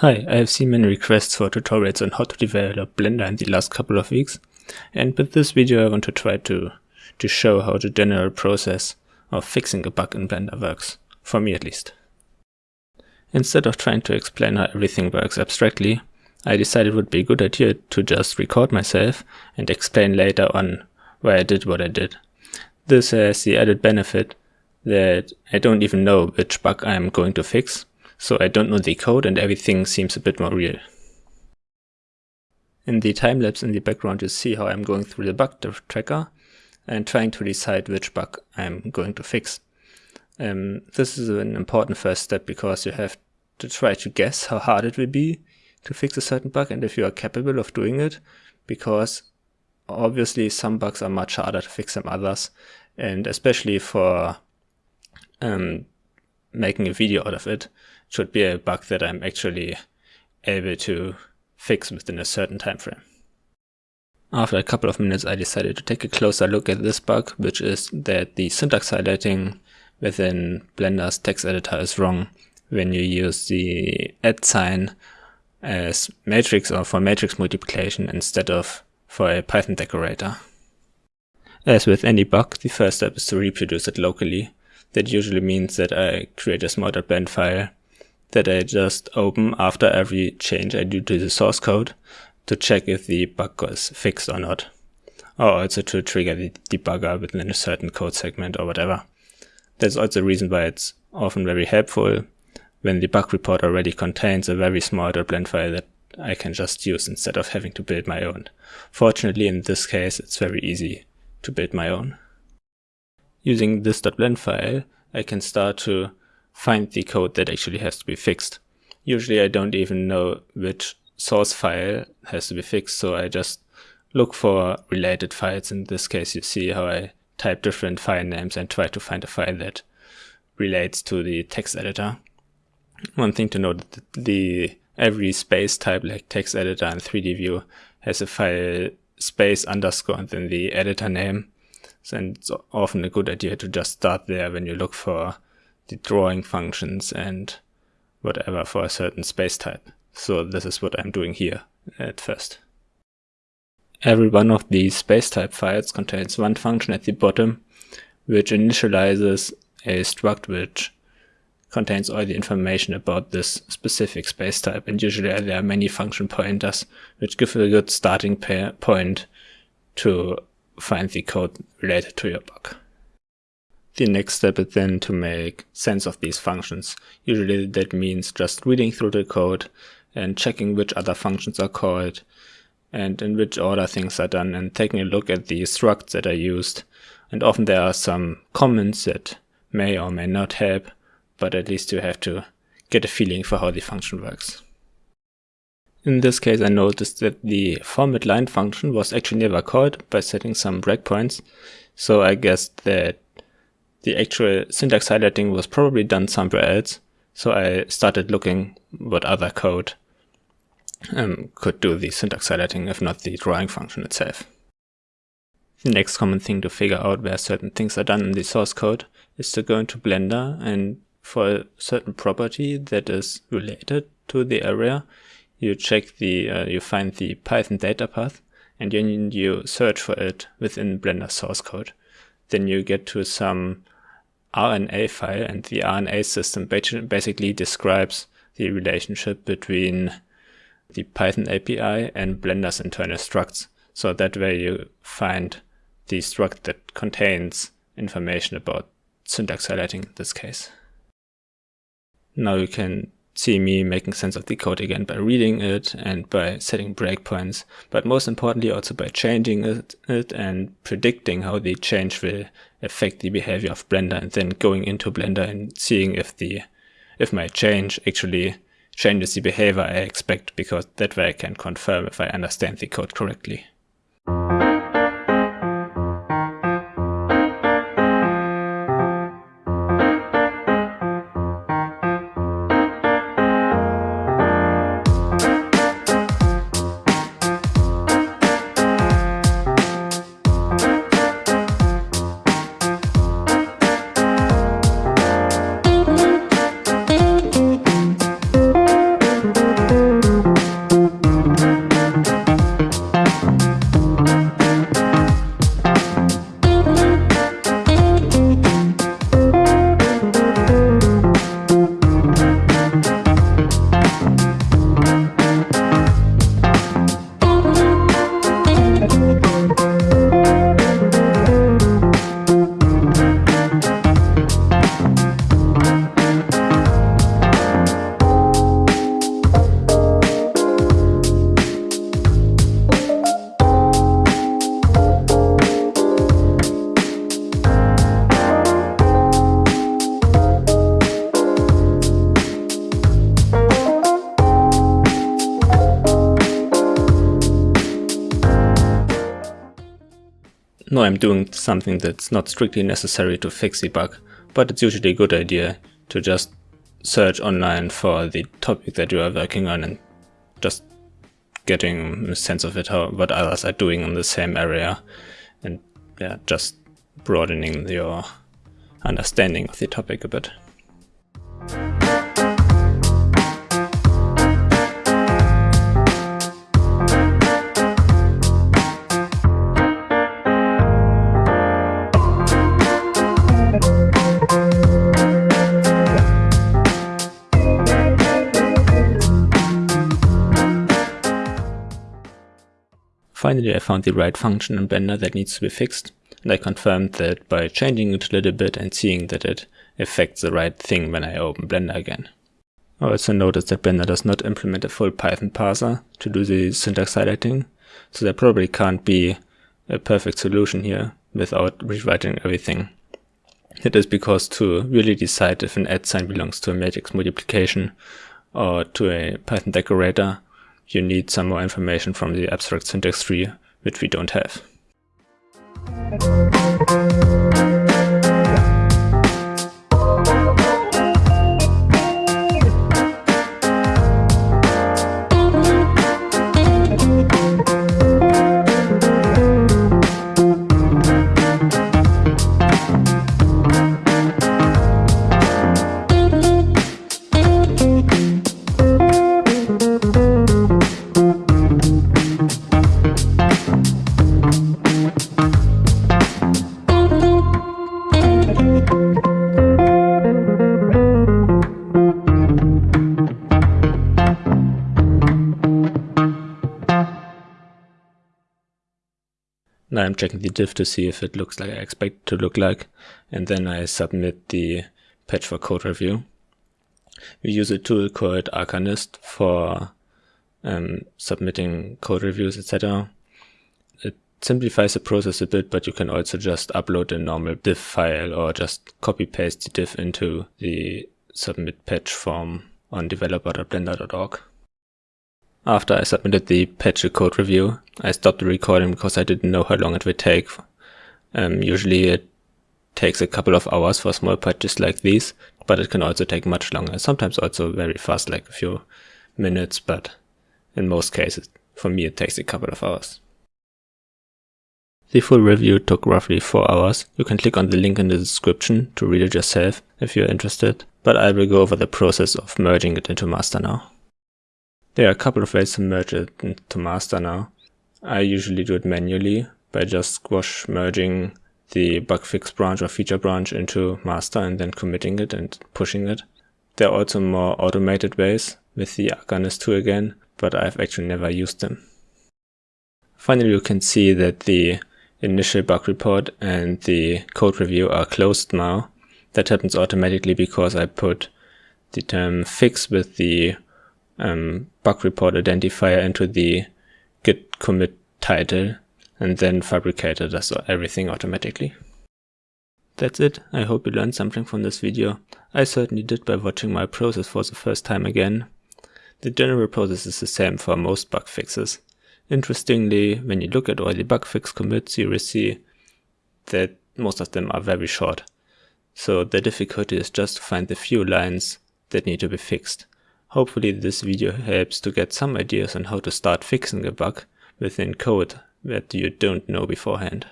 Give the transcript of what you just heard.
Hi, I have seen many requests for tutorials on how to develop Blender in the last couple of weeks, and with this video I want to try to, to show how the general process of fixing a bug in Blender works, for me at least. Instead of trying to explain how everything works abstractly, I decided it would be a good idea to just record myself and explain later on why I did what I did. This has the added benefit that I don't even know which bug I am going to fix, so I don't know the code and everything seems a bit more real. In the time lapse in the background you see how I'm going through the bug tracker and trying to decide which bug I'm going to fix. Um, this is an important first step because you have to try to guess how hard it will be to fix a certain bug and if you are capable of doing it because obviously some bugs are much harder to fix than others and especially for um, making a video out of it should be a bug that I'm actually able to fix within a certain time frame. After a couple of minutes I decided to take a closer look at this bug, which is that the syntax highlighting within Blender's text editor is wrong when you use the at sign as matrix or for matrix multiplication instead of for a Python decorator. As with any bug, the first step is to reproduce it locally. That usually means that I create a small.blend file that I just open after every change I do to the source code to check if the bug was fixed or not. Or also to trigger the debugger within a certain code segment or whatever. That's also a reason why it's often very helpful when the bug report already contains a very small .blend file that I can just use instead of having to build my own. Fortunately, in this case, it's very easy to build my own. Using this .blend file, I can start to find the code that actually has to be fixed. Usually I don't even know which source file has to be fixed, so I just look for related files. In this case, you see how I type different file names and try to find a file that relates to the text editor. One thing to note, the every space type like text editor and 3D view has a file space underscore and then the editor name. So it's often a good idea to just start there when you look for the drawing functions and whatever for a certain space type. So this is what I'm doing here at first. Every one of these space type files contains one function at the bottom which initializes a struct which contains all the information about this specific space type and usually there are many function pointers which give a good starting point to find the code related to your bug. The next step is then to make sense of these functions. Usually that means just reading through the code and checking which other functions are called and in which order things are done and taking a look at the structs that are used. And often there are some comments that may or may not help, but at least you have to get a feeling for how the function works. In this case I noticed that the format line function was actually never called by setting some breakpoints, so I guessed that the actual syntax highlighting was probably done somewhere else. So I started looking what other code um, could do the syntax highlighting, if not the drawing function itself. The next common thing to figure out where certain things are done in the source code is to go into Blender and for a certain property that is related to the area, you check the, uh, you find the Python data path and then you search for it within Blender source code then you get to some RNA file and the RNA system basically describes the relationship between the Python API and Blender's internal structs. So that way you find the struct that contains information about syntax highlighting in this case. Now you can see me making sense of the code again by reading it and by setting breakpoints, but most importantly also by changing it, it, and predicting how the change will affect the behavior of Blender and then going into Blender and seeing if the if my change actually changes the behavior I expect because that way I can confirm if I understand the code correctly. Now I'm doing something that's not strictly necessary to fix the bug, but it's usually a good idea to just search online for the topic that you are working on and just getting a sense of it, how what others are doing in the same area, and yeah, just broadening your understanding of the topic a bit. Finally I found the right function in Blender that needs to be fixed, and I confirmed that by changing it a little bit and seeing that it affects the right thing when I open Blender again. I also noticed that Blender does not implement a full Python parser to do the syntax highlighting, so there probably can't be a perfect solution here without rewriting everything. It is because to really decide if an at sign belongs to a matrix multiplication or to a Python decorator, you need some more information from the abstract syntax tree, which we don't have. Now I'm checking the diff to see if it looks like I expect it to look like, and then I submit the patch for code review. We use a tool called Arcanist for um, submitting code reviews, etc. It simplifies the process a bit, but you can also just upload a normal diff file or just copy paste the diff into the submit patch form on developer.blender.org. After I submitted the patch code review, I stopped the recording because I didn't know how long it would take. Um, usually it takes a couple of hours for small patches like these, but it can also take much longer. Sometimes also very fast, like a few minutes, but in most cases, for me, it takes a couple of hours. The full review took roughly 4 hours. You can click on the link in the description to read it yourself if you're interested, but I will go over the process of merging it into master now. There are a couple of ways to merge it into master now. I usually do it manually by just squash merging the bug fix branch or feature branch into master and then committing it and pushing it. There are also more automated ways with the Arcanist tool again, but I've actually never used them. Finally, you can see that the initial bug report and the code review are closed now. That happens automatically because I put the term fix with the um, bug report identifier into the git commit title and then Phabricator does everything automatically. That's it. I hope you learned something from this video. I certainly did by watching my process for the first time again. The general process is the same for most bug fixes. Interestingly, when you look at all the bug fix commits, you will see that most of them are very short. So the difficulty is just to find the few lines that need to be fixed. Hopefully this video helps to get some ideas on how to start fixing a bug within code that you don't know beforehand.